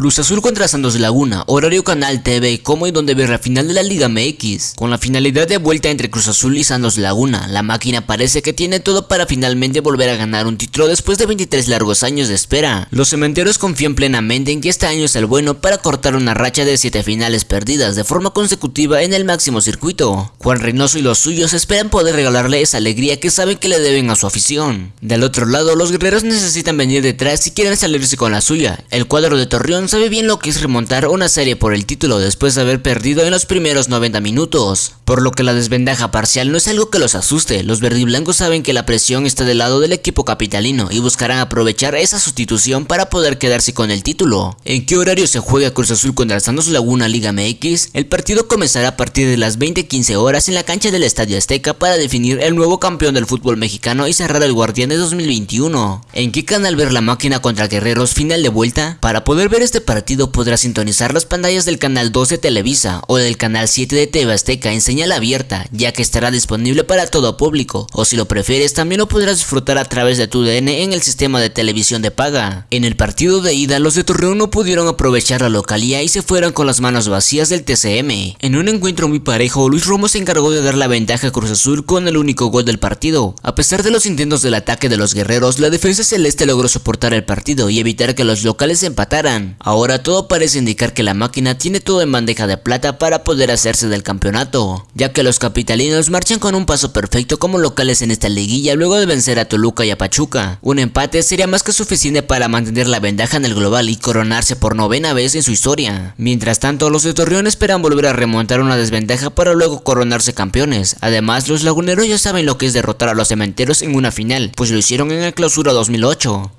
Cruz Azul contra Santos Laguna, horario Canal TV, como y donde ver la final de la Liga MX. Con la finalidad de vuelta entre Cruz Azul y Santos Laguna, la máquina parece que tiene todo para finalmente volver a ganar un título después de 23 largos años de espera. Los cementeros confían plenamente en que este año es el bueno para cortar una racha de 7 finales perdidas de forma consecutiva en el máximo circuito. Juan Reynoso y los suyos esperan poder regalarle esa alegría que saben que le deben a su afición. Del otro lado, los guerreros necesitan venir detrás si quieren salirse con la suya. El cuadro de Torreón sabe bien lo que es remontar una serie por el título después de haber perdido en los primeros 90 minutos, por lo que la desventaja parcial no es algo que los asuste, los verdiblancos saben que la presión está del lado del equipo capitalino y buscarán aprovechar esa sustitución para poder quedarse con el título. ¿En qué horario se juega Cruz Azul contra Santos Laguna Liga MX? El partido comenzará a partir de las 20.15 horas en la cancha del Estadio Azteca para definir el nuevo campeón del fútbol mexicano y cerrar el Guardián de 2021. ¿En qué canal ver la máquina contra Guerreros final de vuelta? Para poder ver este partido podrás sintonizar las pantallas del canal 12 Televisa o del canal 7 de TV Azteca en señal abierta, ya que estará disponible para todo público, o si lo prefieres también lo podrás disfrutar a través de tu DN en el sistema de televisión de paga. En el partido de ida los de Torreón no pudieron aprovechar la localía y se fueron con las manos vacías del TCM. En un encuentro muy parejo, Luis Romo se encargó de dar la ventaja a Cruz Azul con el único gol del partido. A pesar de los intentos del ataque de los guerreros, la defensa celeste logró soportar el partido y evitar que los locales empataran. Ahora todo parece indicar que la máquina tiene todo en bandeja de plata para poder hacerse del campeonato, ya que los capitalinos marchan con un paso perfecto como locales en esta liguilla luego de vencer a Toluca y a Pachuca. Un empate sería más que suficiente para mantener la ventaja en el global y coronarse por novena vez en su historia. Mientras tanto, los de Torreón esperan volver a remontar una desventaja para luego coronarse campeones. Además, los laguneros ya saben lo que es derrotar a los cementeros en una final, pues lo hicieron en el clausura 2008.